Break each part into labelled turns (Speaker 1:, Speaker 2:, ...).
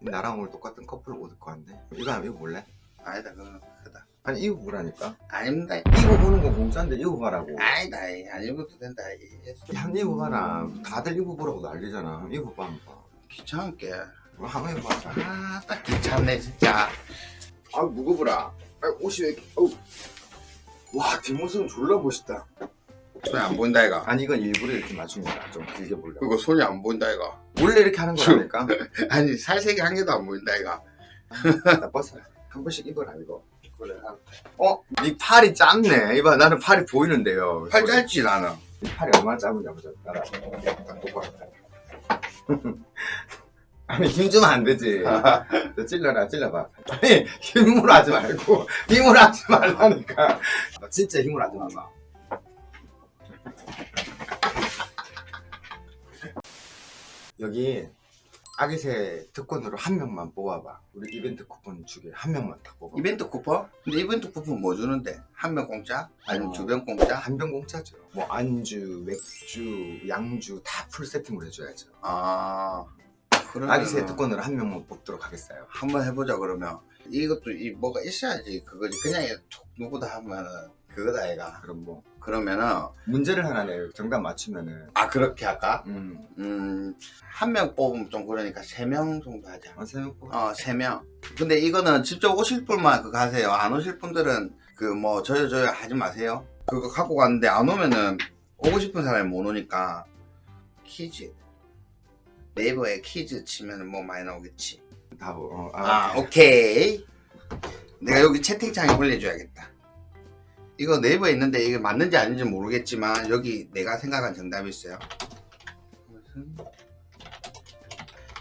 Speaker 1: 나랑 오늘 똑같은 커플 옷 입고 왔는데 이거 이거 볼래?
Speaker 2: 아니다 그건 크다.
Speaker 1: 아니 이거 보라니까?
Speaker 2: 아닙니다.
Speaker 1: 이거 보는 거 공짜인데 이거 봐라고.
Speaker 2: 아니다 이, 안 입어도 된다 이.
Speaker 1: 야. 이거 봐라. 다들 이거 보라고 난리잖아. 이거 봐 한번
Speaker 2: 귀찮게.
Speaker 1: 봐 한번 해봐
Speaker 2: 아딱 귀찮네 진짜.
Speaker 1: 아 무거워라? 아, 옷이 왜 이렇게 어우. 와 뒷모습은 졸라 멋있다.
Speaker 2: 손이 안 보인다 이가
Speaker 1: 아니 이건 일부러 이렇게 맞춘 거야. 좀 길게 보려고.
Speaker 2: 그리고 손이 안 보인다 이가
Speaker 1: 원래 이렇게 하는 거라니까?
Speaker 2: 아니 살색이 한 개도 안 보인다 이가
Speaker 1: 나 벗어. 한 번씩 입어라 이거. 그래. 어? 네 팔이 짧네. 이봐 나는 팔이 보이는데요.
Speaker 2: 팔 짧지 나는.
Speaker 1: 이 팔이 얼마나 짧은지 보자 똑바로 아니 힘 주면 안 되지. 너 찔러라 찔러봐. 아니 힘으로 하지 말고 힘으로 하지 말라니까. 너 진짜 힘으로 하지 마봐 여기 아기새 특권으로 한 명만 뽑아봐 우리 이벤트 쿠폰 주게 한 명만 딱 뽑아
Speaker 2: 이벤트 쿠폰? 근데 이벤트 쿠폰 뭐 주는데? 한 명 공짜? 아니면
Speaker 1: 어.
Speaker 2: 두병 공짜?
Speaker 1: 한 병 공짜죠 뭐 안주 맥주 양주 다 풀 세팅으로 해줘야죠
Speaker 2: 아 그러면
Speaker 1: 아기새 특권으로 한 명만 뽑도록 하겠어요
Speaker 2: 한번 해보자 그러면 이것도 이 뭐가 있어야지 그거지 그냥 툭 누구다 하면은 그거다 얘가
Speaker 1: 그럼 뭐
Speaker 2: 그러면은
Speaker 1: 문제를 하나 내요. 정답 맞추면은.
Speaker 2: 아 그렇게 할까?
Speaker 1: 음,
Speaker 2: 음 한 명 뽑으면 좀 그러니까 세 명 정도 하자.
Speaker 1: 어, 세명 뽑아.
Speaker 2: 어세 명. 근데 이거는 직접 오실 분만 그거 하세요. 안 오실 분들은 그 뭐 저요 저요 하지 마세요. 그거 갖고 갔는데 안 오면은 오고 싶은 사람이 못 오니까 퀴즈. 네이버에 퀴즈 치면은 뭐 많이 나오겠지.
Speaker 1: 다 뭐, 어,
Speaker 2: 아,
Speaker 1: 아,
Speaker 2: 오케이. 내가 여기 채팅창에 올려줘야겠다. 이거 네이버에 있는데 이게 맞는지 아닌지 모르겠지만 여기 내가 생각한 정답이 있어요.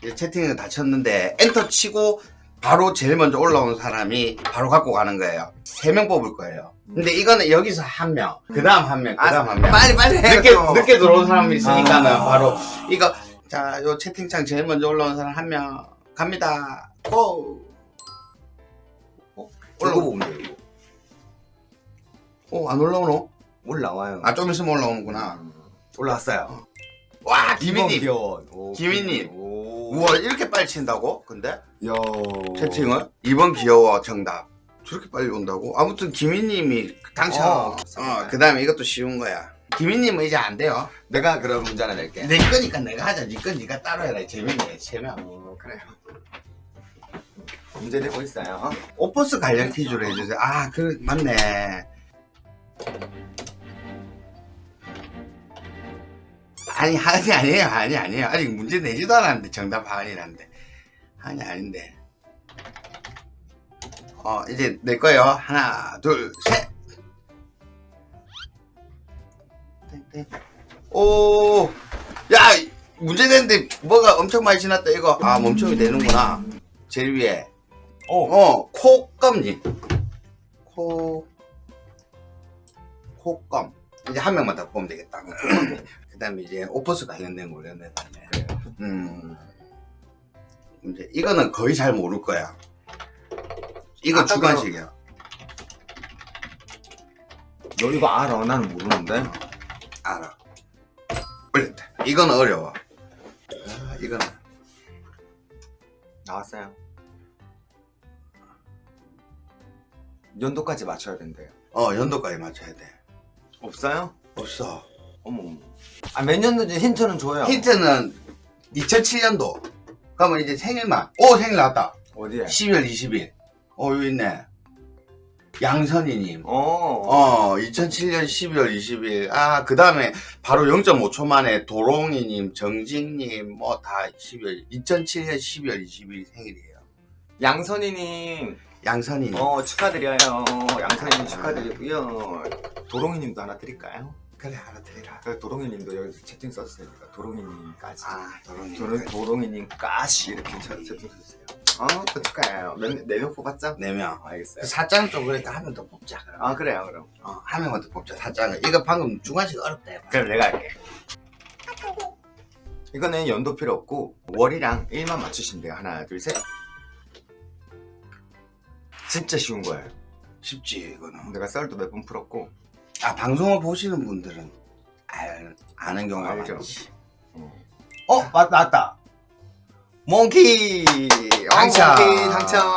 Speaker 2: 이제 채팅을 다 쳤는데 엔터 치고 바로 제일 먼저 올라온 사람이 바로 갖고 가는 거예요. 세 명 뽑을 거예요. 근데 이거는 여기서 한 명, 그 다음 한 명, 그 다음 한 명.
Speaker 1: 빨리 빨리 해
Speaker 2: 늦게, 늦게 들어온 사람이 있으니까는
Speaker 1: 아.
Speaker 2: 바로 이거 자, 요 채팅창 제일 먼저 올라온 사람 한 명 갑니다. 고!
Speaker 1: 올라고 보면 돼요.
Speaker 2: 어, 안 올라오노?
Speaker 1: 올라와요
Speaker 2: 아, 좀 있으면 올라오는구나.
Speaker 1: 음, 올라왔어요
Speaker 2: 와, 김희님.
Speaker 1: 오.
Speaker 2: 우와, 이렇게 빨리 친다고? 근데?
Speaker 1: 야
Speaker 2: 채팅을? 이번 귀여워, 정답. 저렇게 빨리 온다고? 아무튼 김희님이 당첨.
Speaker 1: 어,
Speaker 2: 어, 그 다음에 이것도 쉬운 거야. 김희님은 이제 안 돼요.
Speaker 1: 내가 그럼 문제 하나 낼게
Speaker 2: 내 거니까 내가 하자. 네거 네가 따로 해라. 재밌네. 세명.
Speaker 1: 어, 그래요 문제 내고 있어요
Speaker 2: 오퍼스 관련 퀴즈로 해주세요. 아, 그 맞네. 아니, 아니, 아니에요. 아니, 아니에요. 아직 문제 내지도 않았는데, 정답 아니란데. 아니, 아닌데. 어, 이제 낼 거예요. 하나, 둘, 셋! 땡, 땡. 오, 야! 문제 냈는데 뭐가 엄청 많이 지났다, 이거. 아, 멈춤이 되는구나. 제일 위에.
Speaker 1: 어.
Speaker 2: 어, 콧검지. 코, 콧검. 이제 한 명만 더 뽑으면 되겠다. 그 다음에 이제 오퍼스 관련된 걸로 내다네. 음. 이제 이거는 거의 잘 모를 거야. 이거 주관식이야.
Speaker 1: 너 이거 알아 나는 모르는데
Speaker 2: 알아. 올렸다. 이건 어려워. 아, 이거는.
Speaker 1: 나왔어요 연도까지 맞춰야 된대요
Speaker 2: 어, 연도까지 맞춰야 돼.
Speaker 1: 없어요?
Speaker 2: 없어.
Speaker 1: 어머 어머 아 몇 년도인지 힌트는 줘요
Speaker 2: 힌트는 2007년도. 그러면 이제 생일만. 오, 생일 나왔다.
Speaker 1: 어디에?
Speaker 2: 12월 20일. 어, 여기 있네. 양선이님.
Speaker 1: 어,
Speaker 2: 어, 2007년 12월 20일. 아, 그 다음에 바로 0.5초 만에 도롱이님, 정직님, 뭐 다 12월, 2007년 12월 20일 생일이에요.
Speaker 1: 양선이님
Speaker 2: 양선이님.
Speaker 1: 어 축하드려요 양선이님 축하드리고요 도롱이님도 하나 드릴까요?
Speaker 2: 그래, 하나 드리라.
Speaker 1: 그 도롱이님도 여기 채팅 썼으니까 도롱이님까지
Speaker 2: 아, 도롱이.
Speaker 1: 도롱, 도롱이님까지 이렇게 채- 채팅 썼어요 어또 축하해요 몇네명 뽑았죠?
Speaker 2: 4명.
Speaker 1: 알겠어요
Speaker 2: 사장은 좀 그러니까 한 명 더 뽑자. 그럼.
Speaker 1: 아 그래요 그럼
Speaker 2: 어, 한 명만 더 뽑자, 사장은. 이거 방금 중간식 어렵다. 해봐.
Speaker 1: 그럼 내가 할게 이거는 연도 필요 없고 월이랑 일만 맞추시면 돼요 하나 둘셋 진짜 쉬운 거예요
Speaker 2: 쉽지, 이거는.
Speaker 1: 내가 썰도 몇 번 풀었고
Speaker 2: 아, 방송을 보시는 분들은 알, 아는 경우가
Speaker 1: 알죠.
Speaker 2: 많지.
Speaker 1: 어 맞, 맞다 몽키
Speaker 2: 당첨.
Speaker 1: 몽키 당첨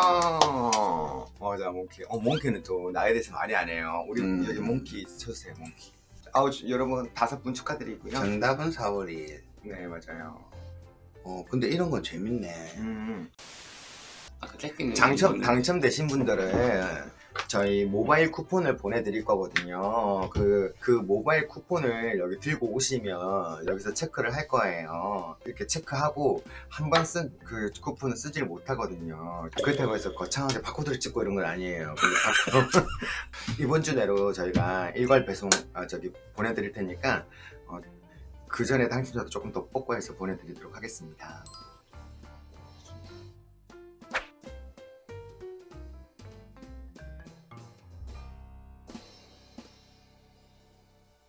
Speaker 1: 맞아 몽키 어 몽키는 또 나에 대해서 많이 안 해요 우리
Speaker 2: 음.
Speaker 1: 여기 몽키 쳐주세요 몽키 아우 주- 여러분 다섯 분 축하드리고요
Speaker 2: 정답은 4월 2일.
Speaker 1: 네 맞아요
Speaker 2: 어, 근데 이런 건 재밌네.
Speaker 1: 음.
Speaker 3: 아까 잭님
Speaker 1: 당첨 당첨되신 분들은 저희 모바일 쿠폰을 보내드릴 거거든요. 그, 그 모바일 쿠폰을 여기 들고 오시면 여기서 체크를 할 거예요. 이렇게 체크하고 한 번 쓴 그 쿠폰은 쓰지를 못하거든요. 그렇다고 해서 거창하게 바코드를 찍고 이런 건 아니에요. 이번 주 내로 저희가 일괄 배송 아, 저기 보내드릴 테니까 어, 그 전에 당첨자도 조금 더 뽑고 해서 보내드리도록 하겠습니다.